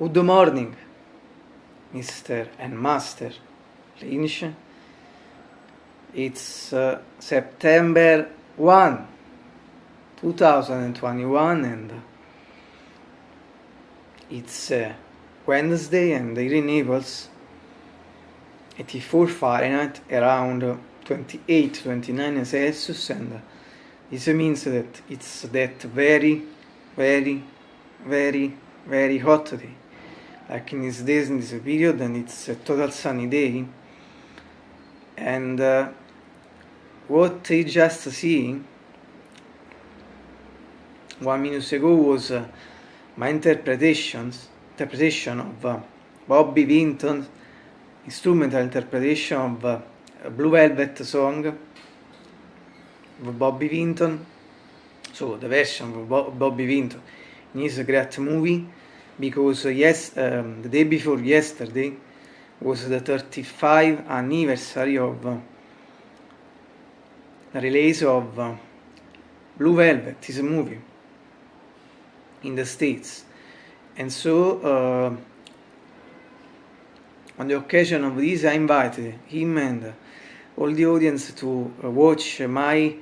Good morning, Mr. and Master Lynch. It's uh, September 1, 2021, and uh, it's uh, Wednesday, and the renewables 84 Fahrenheit, around 28, 29 Celsius, and uh, this means that it's that very, very, very, very hot day. Like in these days in this period and it's a total sunny day. And uh, what I just see one minute ago was uh, my interpretations interpretation of uh, Bobby Vinton's instrumental interpretation of uh, Blue Velvet song of Bobby Vinton. So the version of Bo Bobby Vinton in his great movie because yes, um, the day before yesterday was the 35th anniversary of uh, the release of uh, Blue Velvet, is a movie in the States. And so, uh, on the occasion of this, I invited him and all the audience to uh, watch my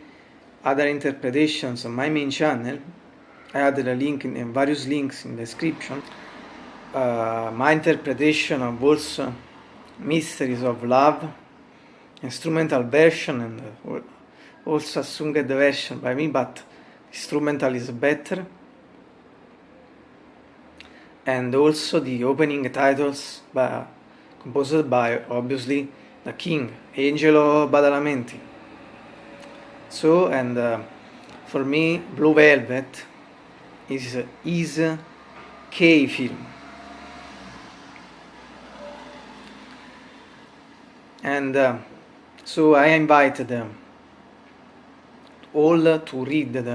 other interpretations on my main channel I added a link in, in various links in the description. Uh, my interpretation of also Mysteries of Love, instrumental version, and uh, also a sung version by me, but instrumental is better. And also the opening titles by, composed by obviously the king, Angelo Badalamenti. So, and uh, for me, Blue Velvet is is film and uh, so I invited uh, all to read the,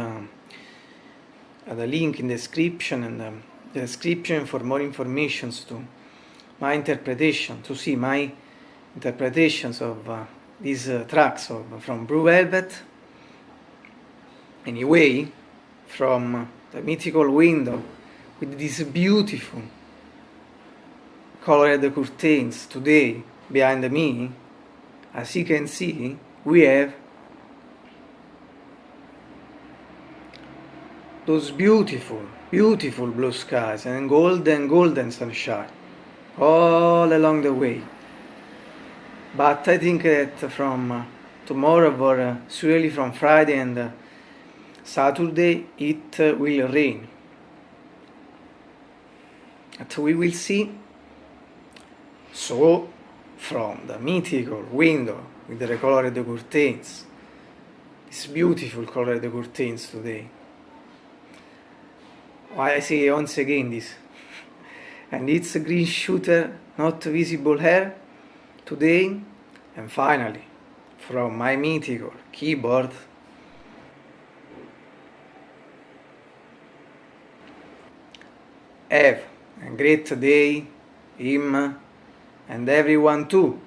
uh, the link in the description and um, the description for more information to my interpretation to see my interpretations of uh, these uh, tracks of, from Blue Velvet. Anyway from the mythical window with these beautiful colored curtains today behind me. As you can see we have those beautiful beautiful blue skies and golden golden sunshine all along the way. But I think that from tomorrow or uh, surely from Friday and uh, Saturday it will rain. But we will see. So, from the mythical window with the colored curtains, these beautiful colored curtains today. Why I say once again this. and it's a green shooter, not visible here today. And finally, from my mythical keyboard Have a great day, him and everyone too.